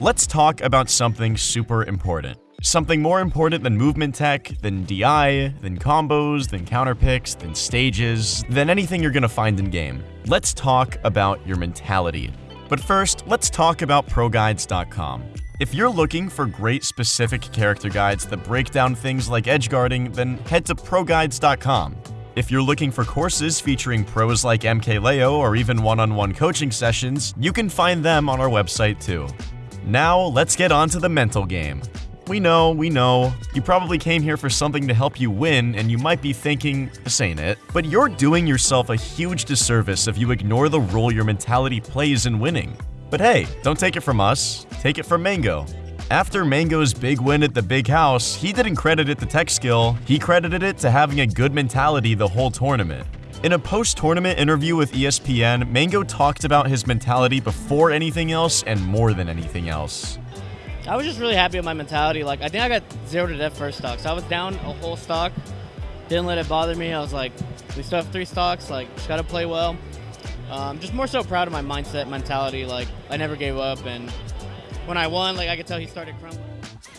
let's talk about something super important. Something more important than movement tech, than DI, than combos, than counter picks, than stages, than anything you're gonna find in game. Let's talk about your mentality. But first, let's talk about ProGuides.com. If you're looking for great specific character guides that break down things like edgeguarding, then head to ProGuides.com. If you're looking for courses featuring pros like MKLeo or even one-on-one coaching sessions, you can find them on our website too. Now, let's get on to the mental game. We know, we know. You probably came here for something to help you win, and you might be thinking, this ain't it. But you're doing yourself a huge disservice if you ignore the role your mentality plays in winning. But hey, don't take it from us, take it from Mango. After Mango's big win at the big house, he didn't credit it to tech skill, he credited it to having a good mentality the whole tournament. In a post-tournament interview with ESPN, Mango talked about his mentality before anything else and more than anything else. I was just really happy with my mentality. Like, I think I got zero to death first stock. So I was down a whole stock. Didn't let it bother me. I was like, we still have three stocks. Like, just got to play well. Um, just more so proud of my mindset, mentality. Like, I never gave up. And when I won, like, I could tell he started crumbling.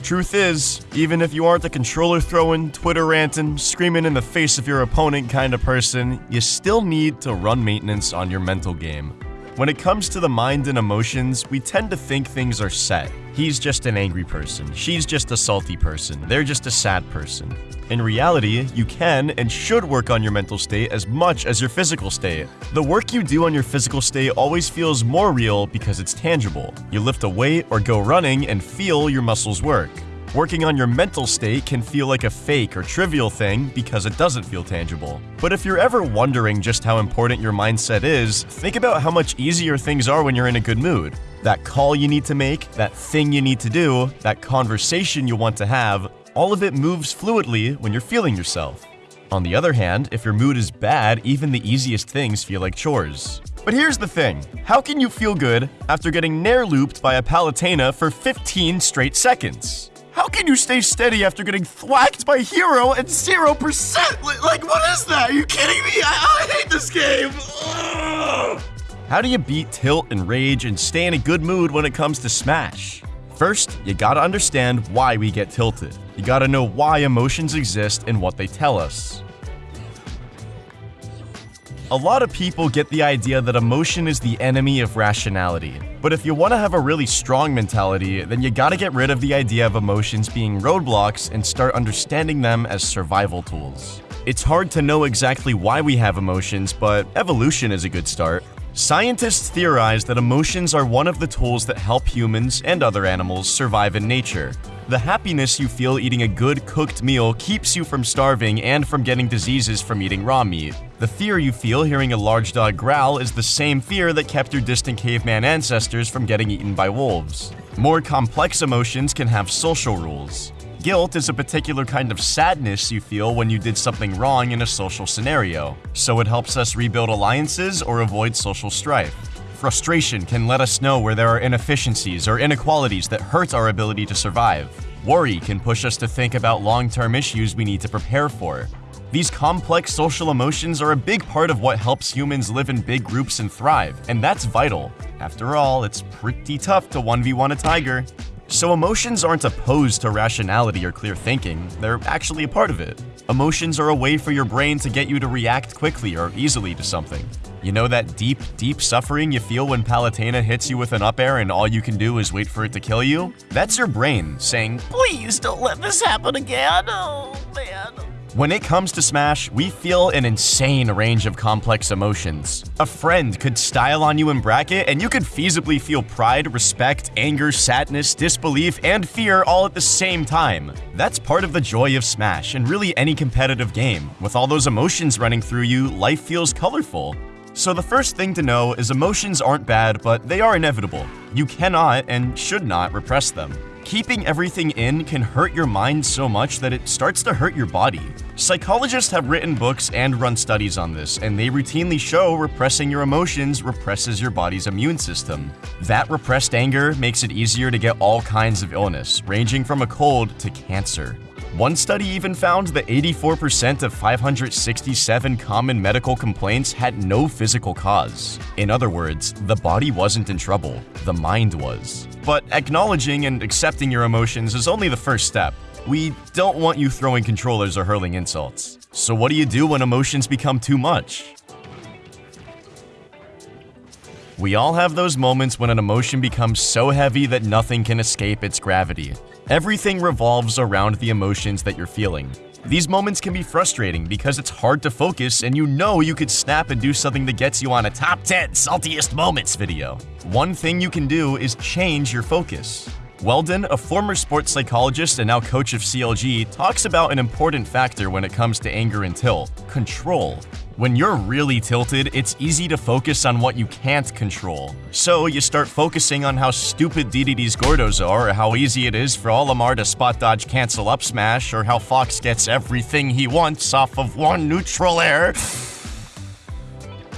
Truth is, even if you aren't the controller throwing, Twitter ranting, screaming in the face of your opponent kind of person, you still need to run maintenance on your mental game. When it comes to the mind and emotions, we tend to think things are set. He's just an angry person, she's just a salty person, they're just a sad person. In reality, you can and should work on your mental state as much as your physical state. The work you do on your physical state always feels more real because it's tangible. You lift a weight or go running and feel your muscles work. Working on your mental state can feel like a fake or trivial thing because it doesn't feel tangible. But if you're ever wondering just how important your mindset is, think about how much easier things are when you're in a good mood. That call you need to make, that thing you need to do, that conversation you want to have, all of it moves fluidly when you're feeling yourself. On the other hand, if your mood is bad, even the easiest things feel like chores. But here's the thing, how can you feel good after getting nair looped by a Palutena for 15 straight seconds? How can you stay steady after getting thwacked by Hero at 0%? Like, what is that? Are you kidding me? I, I hate this game! Ugh. How do you beat tilt and rage and stay in a good mood when it comes to Smash? First, you gotta understand why we get tilted. You gotta know why emotions exist and what they tell us. A lot of people get the idea that emotion is the enemy of rationality. But if you want to have a really strong mentality, then you gotta get rid of the idea of emotions being roadblocks and start understanding them as survival tools. It's hard to know exactly why we have emotions, but evolution is a good start. Scientists theorize that emotions are one of the tools that help humans and other animals survive in nature. The happiness you feel eating a good cooked meal keeps you from starving and from getting diseases from eating raw meat. The fear you feel hearing a large dog growl is the same fear that kept your distant caveman ancestors from getting eaten by wolves. More complex emotions can have social rules. Guilt is a particular kind of sadness you feel when you did something wrong in a social scenario, so it helps us rebuild alliances or avoid social strife. Frustration can let us know where there are inefficiencies or inequalities that hurt our ability to survive. Worry can push us to think about long-term issues we need to prepare for. These complex social emotions are a big part of what helps humans live in big groups and thrive, and that's vital. After all, it's pretty tough to 1v1 a tiger. So emotions aren't opposed to rationality or clear thinking, they're actually a part of it. Emotions are a way for your brain to get you to react quickly or easily to something. You know that deep, deep suffering you feel when Palutena hits you with an up air and all you can do is wait for it to kill you? That's your brain saying, please don't let this happen again, oh man. When it comes to Smash, we feel an insane range of complex emotions. A friend could style on you in bracket, and you could feasibly feel pride, respect, anger, sadness, disbelief, and fear all at the same time. That's part of the joy of Smash, and really any competitive game. With all those emotions running through you, life feels colorful. So the first thing to know is emotions aren't bad, but they are inevitable. You cannot and should not repress them. Keeping everything in can hurt your mind so much that it starts to hurt your body. Psychologists have written books and run studies on this, and they routinely show repressing your emotions represses your body's immune system. That repressed anger makes it easier to get all kinds of illness, ranging from a cold to cancer. One study even found that 84% of 567 common medical complaints had no physical cause. In other words, the body wasn't in trouble, the mind was. But acknowledging and accepting your emotions is only the first step. We don't want you throwing controllers or hurling insults. So what do you do when emotions become too much? We all have those moments when an emotion becomes so heavy that nothing can escape its gravity. Everything revolves around the emotions that you're feeling. These moments can be frustrating because it's hard to focus and you know you could snap and do something that gets you on a top 10 saltiest moments video. One thing you can do is change your focus. Weldon, a former sports psychologist and now coach of CLG, talks about an important factor when it comes to anger and tilt control. When you're really tilted, it's easy to focus on what you can't control. So you start focusing on how stupid DDD's Gordos are, or how easy it is for Olimar to spot dodge cancel up smash, or how Fox gets everything he wants off of one neutral air.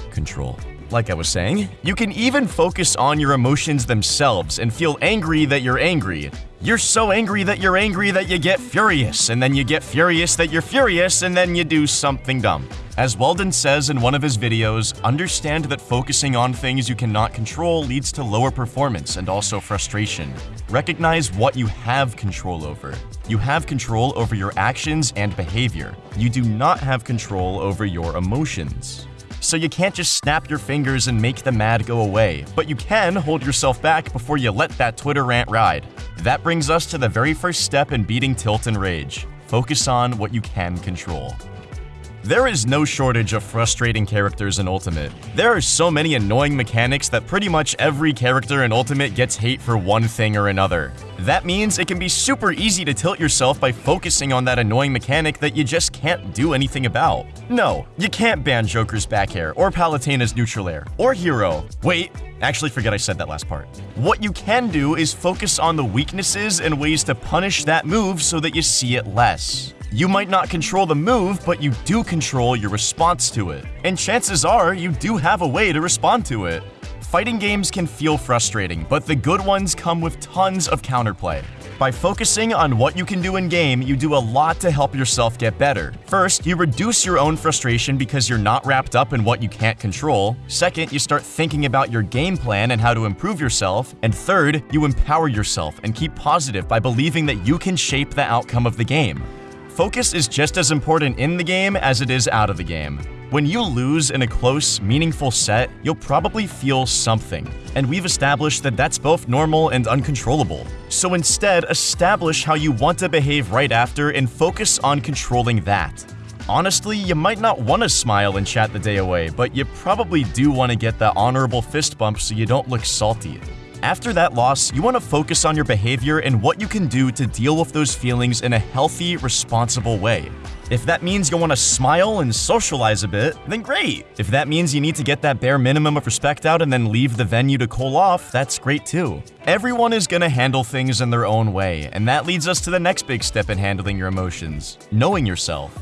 Control. Like I was saying, you can even focus on your emotions themselves and feel angry that you're angry. You're so angry that you're angry that you get furious, and then you get furious that you're furious, and then you do something dumb. As Weldon says in one of his videos, understand that focusing on things you cannot control leads to lower performance and also frustration. Recognize what you have control over. You have control over your actions and behavior. You do not have control over your emotions. So you can't just snap your fingers and make the mad go away, but you can hold yourself back before you let that Twitter rant ride. That brings us to the very first step in beating tilt and rage. Focus on what you can control. There is no shortage of frustrating characters in Ultimate. There are so many annoying mechanics that pretty much every character in Ultimate gets hate for one thing or another. That means it can be super easy to tilt yourself by focusing on that annoying mechanic that you just can't do anything about. No, you can't ban Joker's back air, or Palutena's neutral air, or Hero. Wait, actually forget I said that last part. What you can do is focus on the weaknesses and ways to punish that move so that you see it less. You might not control the move, but you do control your response to it. And chances are, you do have a way to respond to it. Fighting games can feel frustrating, but the good ones come with tons of counterplay. By focusing on what you can do in game, you do a lot to help yourself get better. First, you reduce your own frustration because you're not wrapped up in what you can't control. Second, you start thinking about your game plan and how to improve yourself. And third, you empower yourself and keep positive by believing that you can shape the outcome of the game. Focus is just as important in the game as it is out of the game. When you lose in a close, meaningful set, you'll probably feel something, and we've established that that's both normal and uncontrollable. So instead, establish how you want to behave right after and focus on controlling that. Honestly, you might not want to smile and chat the day away, but you probably do want to get that honorable fist bump so you don't look salty. After that loss, you want to focus on your behavior and what you can do to deal with those feelings in a healthy, responsible way. If that means you want to smile and socialize a bit, then great. If that means you need to get that bare minimum of respect out and then leave the venue to cool off, that's great too. Everyone is going to handle things in their own way, and that leads us to the next big step in handling your emotions knowing yourself.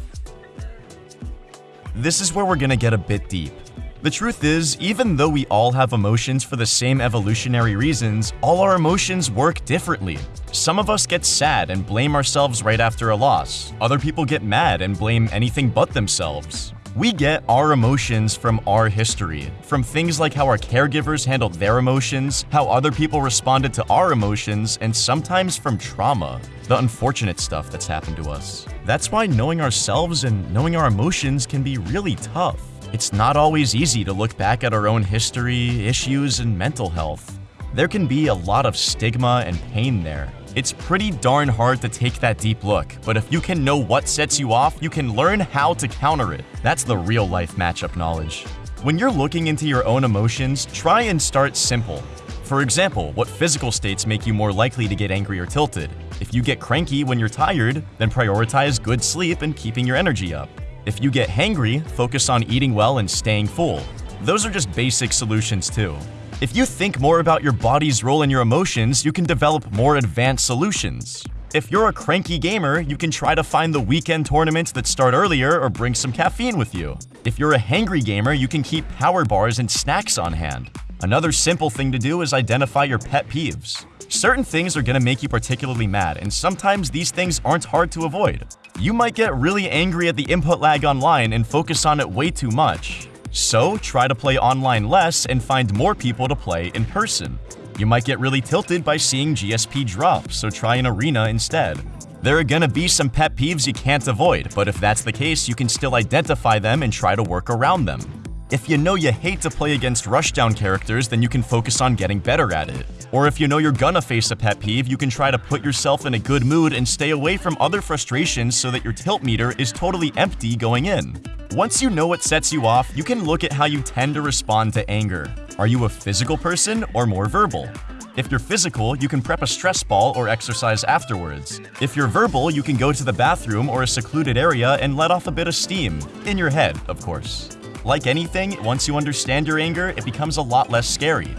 This is where we're going to get a bit deep. The truth is, even though we all have emotions for the same evolutionary reasons, all our emotions work differently. Some of us get sad and blame ourselves right after a loss. Other people get mad and blame anything but themselves. We get our emotions from our history, from things like how our caregivers handled their emotions, how other people responded to our emotions, and sometimes from trauma, the unfortunate stuff that's happened to us. That's why knowing ourselves and knowing our emotions can be really tough. It's not always easy to look back at our own history, issues, and mental health. There can be a lot of stigma and pain there. It's pretty darn hard to take that deep look, but if you can know what sets you off, you can learn how to counter it. That's the real life matchup knowledge. When you're looking into your own emotions, try and start simple. For example, what physical states make you more likely to get angry or tilted? If you get cranky when you're tired, then prioritize good sleep and keeping your energy up. If you get hangry, focus on eating well and staying full. Those are just basic solutions too. If you think more about your body's role in your emotions, you can develop more advanced solutions. If you're a cranky gamer, you can try to find the weekend tournaments that start earlier or bring some caffeine with you. If you're a hangry gamer, you can keep power bars and snacks on hand. Another simple thing to do is identify your pet peeves. Certain things are gonna make you particularly mad, and sometimes these things aren't hard to avoid. You might get really angry at the input lag online and focus on it way too much. So, try to play online less and find more people to play in person. You might get really tilted by seeing GSP drop, so try an arena instead. There are gonna be some pet peeves you can't avoid, but if that's the case, you can still identify them and try to work around them. If you know you hate to play against rushdown characters, then you can focus on getting better at it. Or if you know you're gonna face a pet peeve, you can try to put yourself in a good mood and stay away from other frustrations so that your tilt meter is totally empty going in. Once you know what sets you off, you can look at how you tend to respond to anger. Are you a physical person or more verbal? If you're physical, you can prep a stress ball or exercise afterwards. If you're verbal, you can go to the bathroom or a secluded area and let off a bit of steam. In your head, of course. Like anything, once you understand your anger, it becomes a lot less scary.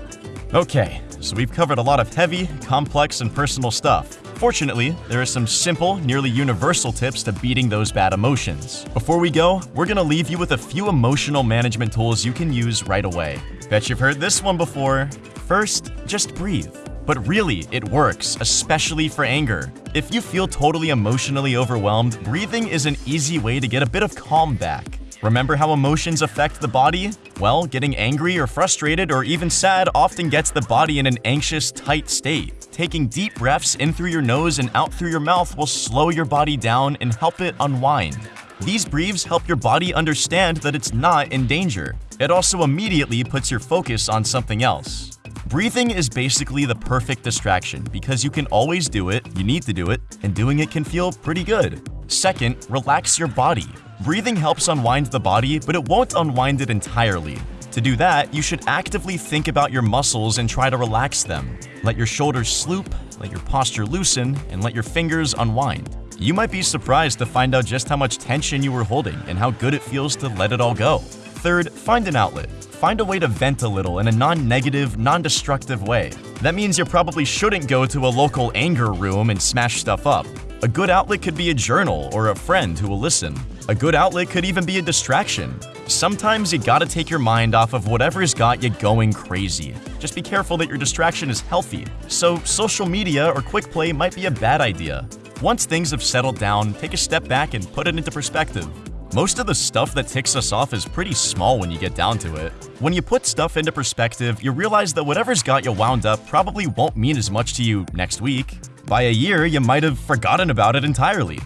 Okay, so we've covered a lot of heavy, complex, and personal stuff. Fortunately, there are some simple, nearly universal tips to beating those bad emotions. Before we go, we're gonna leave you with a few emotional management tools you can use right away. Bet you've heard this one before. First, just breathe. But really, it works, especially for anger. If you feel totally emotionally overwhelmed, breathing is an easy way to get a bit of calm back. Remember how emotions affect the body? Well, getting angry or frustrated or even sad often gets the body in an anxious, tight state. Taking deep breaths in through your nose and out through your mouth will slow your body down and help it unwind. These breathes help your body understand that it's not in danger. It also immediately puts your focus on something else. Breathing is basically the perfect distraction because you can always do it, you need to do it, and doing it can feel pretty good. Second, relax your body. Breathing helps unwind the body, but it won't unwind it entirely. To do that, you should actively think about your muscles and try to relax them. Let your shoulders sloop, let your posture loosen, and let your fingers unwind. You might be surprised to find out just how much tension you were holding and how good it feels to let it all go. Third, find an outlet find a way to vent a little in a non-negative, non-destructive way. That means you probably shouldn't go to a local anger room and smash stuff up. A good outlet could be a journal or a friend who will listen. A good outlet could even be a distraction. Sometimes you gotta take your mind off of whatever's got you going crazy. Just be careful that your distraction is healthy. So, social media or quick play might be a bad idea. Once things have settled down, take a step back and put it into perspective. Most of the stuff that ticks us off is pretty small when you get down to it. When you put stuff into perspective, you realize that whatever's got you wound up probably won't mean as much to you next week. By a year, you might have forgotten about it entirely.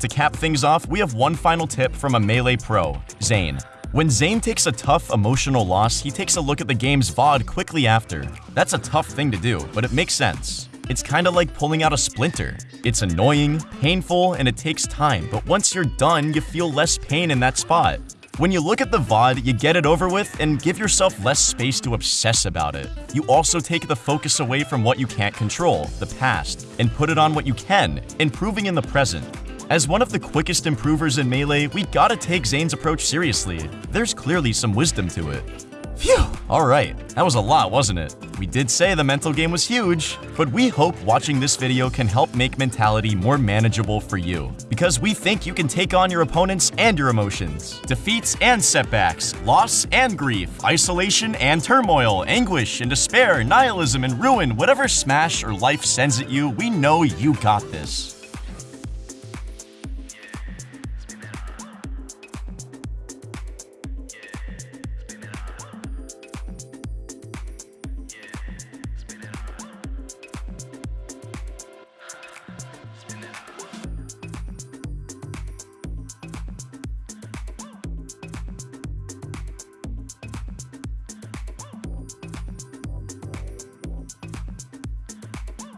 To cap things off, we have one final tip from a Melee pro, Zain. When Zain takes a tough emotional loss, he takes a look at the game's VOD quickly after. That's a tough thing to do, but it makes sense. It's kinda like pulling out a splinter. It's annoying, painful, and it takes time, but once you're done, you feel less pain in that spot. When you look at the VOD, you get it over with and give yourself less space to obsess about it. You also take the focus away from what you can't control, the past, and put it on what you can, improving in the present. As one of the quickest improvers in Melee, we gotta take Zain's approach seriously. There's clearly some wisdom to it. Phew! Alright, that was a lot, wasn't it? We did say the mental game was huge, but we hope watching this video can help make mentality more manageable for you. Because we think you can take on your opponents and your emotions. Defeats and setbacks, loss and grief, isolation and turmoil, anguish and despair, nihilism and ruin, whatever smash or life sends at you, we know you got this.